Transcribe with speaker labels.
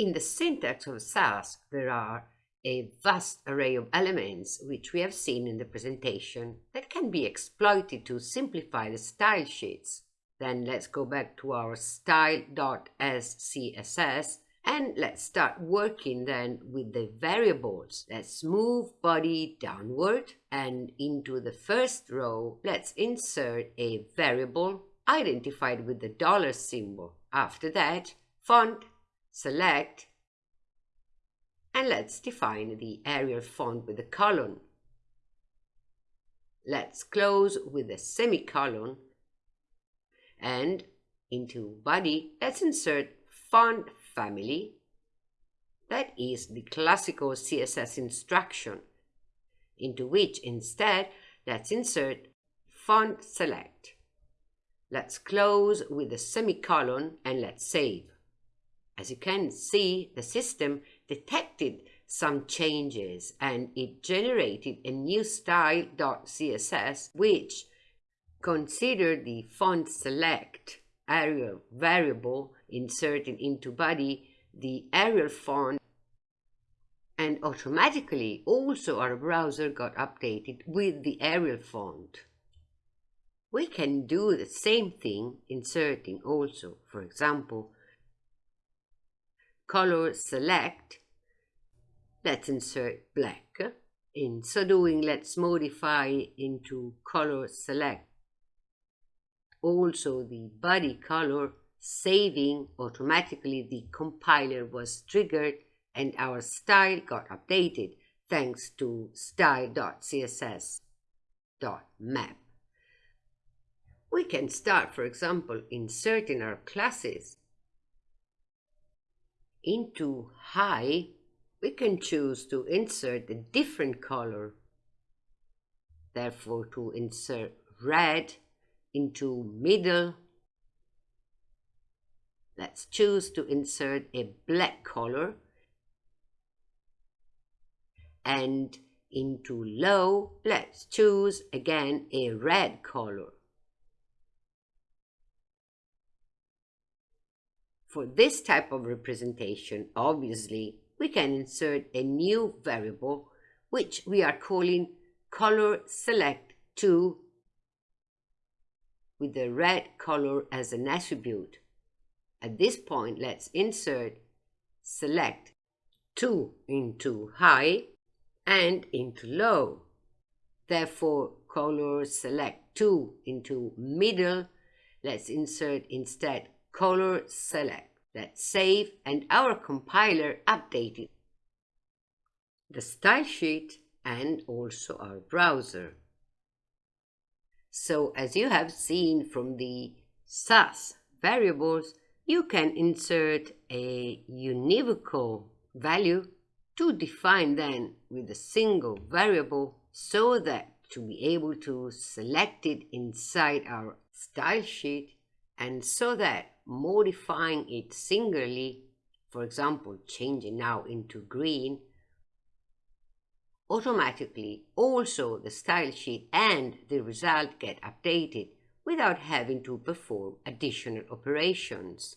Speaker 1: In the syntax of Sass, there are a vast array of elements which we have seen in the presentation that can be exploited to simplify the style sheets. Then let's go back to our style.scss and let's start working then with the variables. Let's move body downward and into the first row, let's insert a variable identified with the dollar symbol. After that, font, select, and let's define the Arial font with a colon. Let's close with a semicolon and into body, let's insert font family. That is the classical CSS instruction, into which instead let's insert font select. Let's close with a semicolon and let's save. As you can see, the system detected some changes and it generated a new style.css which considered the font select Arial variable inserted into body the Arial font and automatically also our browser got updated with the Arial font. We can do the same thing inserting also, for example, color select. Let's insert black. In so doing, let's modify into color select also the body color saving automatically the compiler was triggered and our style got updated thanks to style.css.map. We can start, for example, inserting our classes. Into high, we can choose to insert a different color. Therefore, to insert red, into middle. Let's choose to insert a black color and into low, let's choose again a red color. For this type of representation, obviously, we can insert a new variable which we are calling color select to with the red color as an attribute. At this point, let's insert select 2 into high and into low. Therefore, color select 2 into middle. Let's insert instead color select. Let's save and our compiler updated the style sheet and also our browser. So as you have seen from the Sass variables, you can insert a univocal value to define then with a single variable so that to be able to select it inside our style sheet and so that modifying it singularly, for example, changing now into green, automatically also the style sheet and the result get updated without having to perform additional operations.